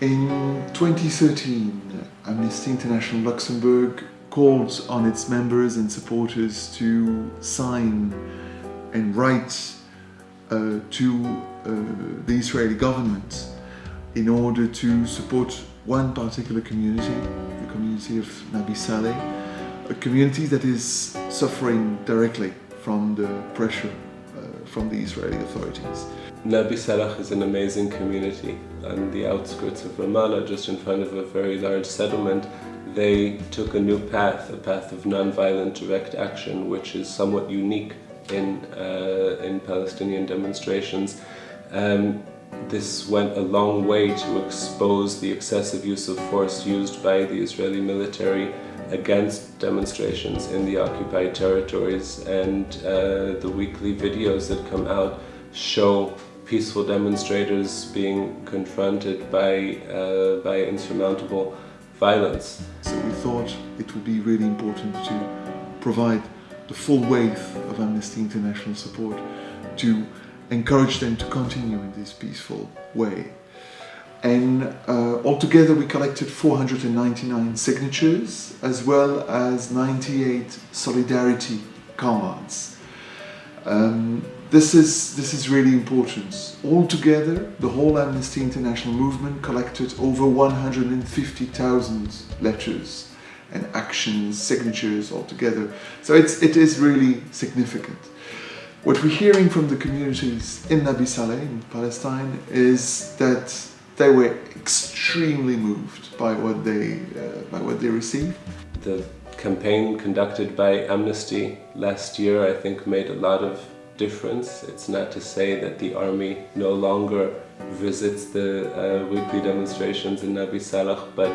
In 2013, Amnesty International Luxembourg called on its members and supporters to sign and write uh, to uh, the Israeli government in order to support one particular community, the community of Nabi Saleh, a community that is suffering directly from the pressure from the Israeli authorities. Nabi Saleh is an amazing community on the outskirts of Ramallah, just in front of a very large settlement. They took a new path, a path of non-violent direct action, which is somewhat unique in, uh, in Palestinian demonstrations. Um, this went a long way to expose the excessive use of force used by the Israeli military against demonstrations in the occupied territories and uh, the weekly videos that come out show peaceful demonstrators being confronted by, uh, by insurmountable violence. So we thought it would be really important to provide the full weight of Amnesty International support to encourage them to continue in this peaceful way. And uh, altogether we collected 499 signatures as well as 98 solidarity cards. Um, this is, this is really important. Altogether, the whole Amnesty International movement collected over 150,000 letters and actions, signatures altogether. So it's, it is really significant. What we're hearing from the communities in Nabi Saleh, in Palestine, is that they were extremely moved by what they, uh, by what they received. The campaign conducted by Amnesty last year, I think, made a lot of difference. It's not to say that the army no longer visits the uh, weekly demonstrations in Nabi Saleh, but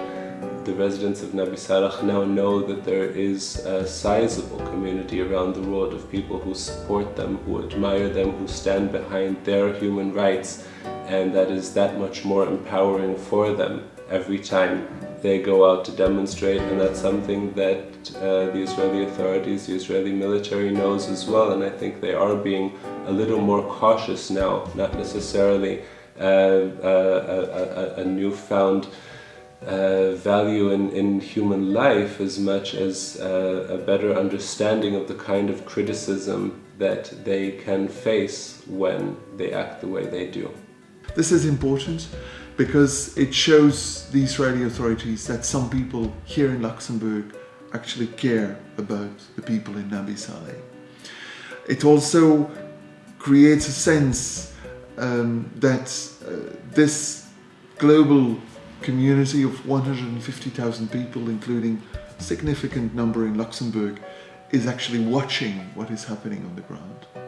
the residents of Nabi Saleh now know that there is a sizable community around the world of people who support them, who admire them, who stand behind their human rights, and that is that much more empowering for them every time they go out to demonstrate. And that's something that uh, the Israeli authorities, the Israeli military knows as well. And I think they are being a little more cautious now, not necessarily uh a, a, a newfound uh, value in, in human life as much as uh, a better understanding of the kind of criticism that they can face when they act the way they do. This is important because it shows the Israeli authorities that some people here in Luxembourg actually care about the people in Nabi Saleh. It also creates a sense um, that uh, this global community of 150,000 people, including significant number in Luxembourg, is actually watching what is happening on the ground.